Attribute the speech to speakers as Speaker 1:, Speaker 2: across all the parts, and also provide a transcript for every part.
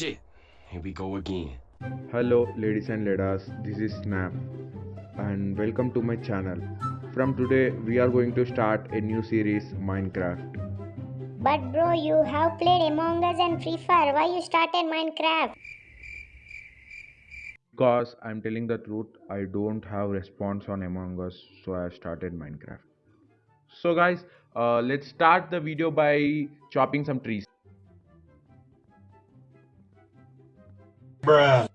Speaker 1: shit. Here we go again.
Speaker 2: Hello ladies and ladies, this is Snap and welcome to my channel. From today we are going to start a new series Minecraft.
Speaker 3: But bro, you have played Among Us and Free Fire. Why you started Minecraft?
Speaker 2: Because I'm telling the truth, I don't have response on Among Us, so I started Minecraft. So guys, uh, let's start the video by chopping some trees.
Speaker 4: Bruh.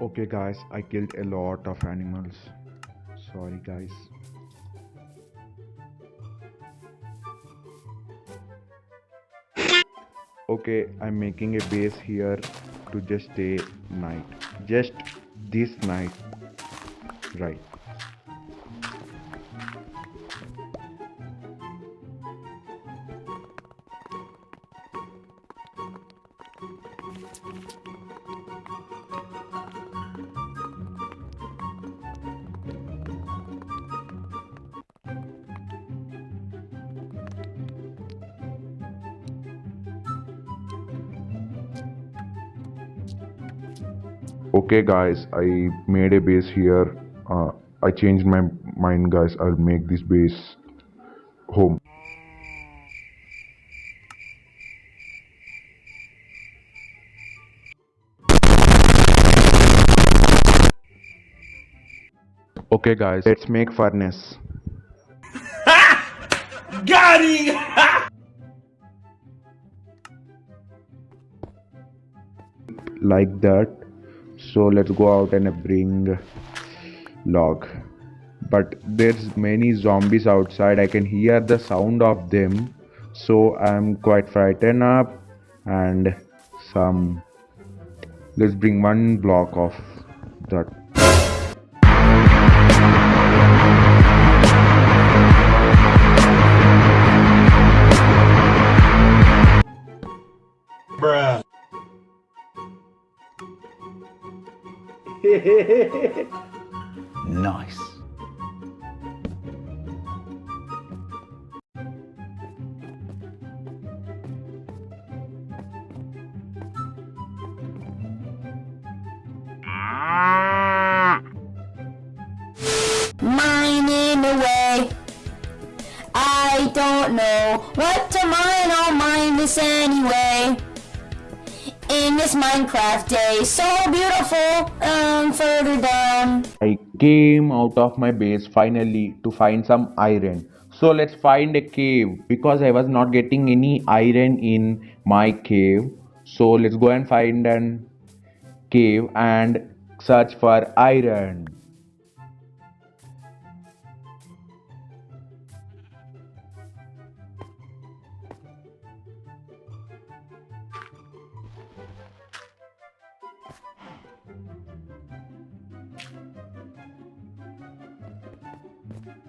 Speaker 2: Okay guys, I killed a lot of animals. Sorry guys. Okay, I'm making a base here to just stay night. Just this night. Right. okay guys i made a base here uh, i changed my mind guys. I'll make this base home. Okay guys. Let's make furnace
Speaker 4: Got him!
Speaker 2: like that. So let's go out and bring log. But there's many zombies outside. I can hear the sound of them. So i'm quite frightened up and some let's bring one block of that.
Speaker 4: Bruh.
Speaker 1: Nice.
Speaker 5: mining away. I don't know what to mine, I'll mine this anyway. In this Minecraft day, so beautiful, um, further down.
Speaker 2: I came out of my base finally to find some iron. So let's find a cave because I was not getting any iron in my cave. So let's go and find an cave and search for iron.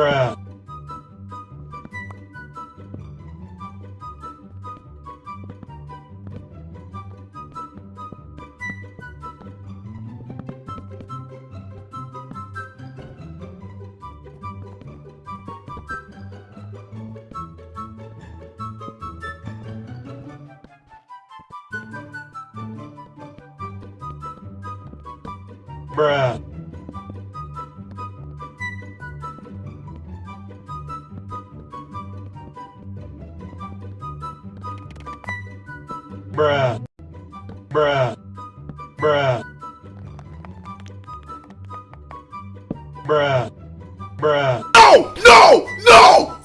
Speaker 4: Bruh. Bruh.
Speaker 1: Bruh. Bruh.
Speaker 4: No! No! No!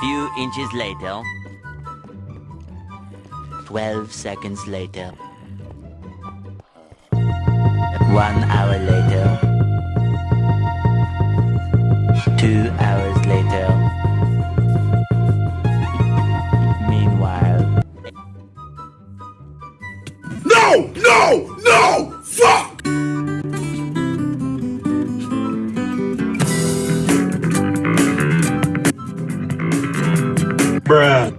Speaker 6: Few inches later. 12 seconds later. One hour later. Two hours
Speaker 1: Bruh.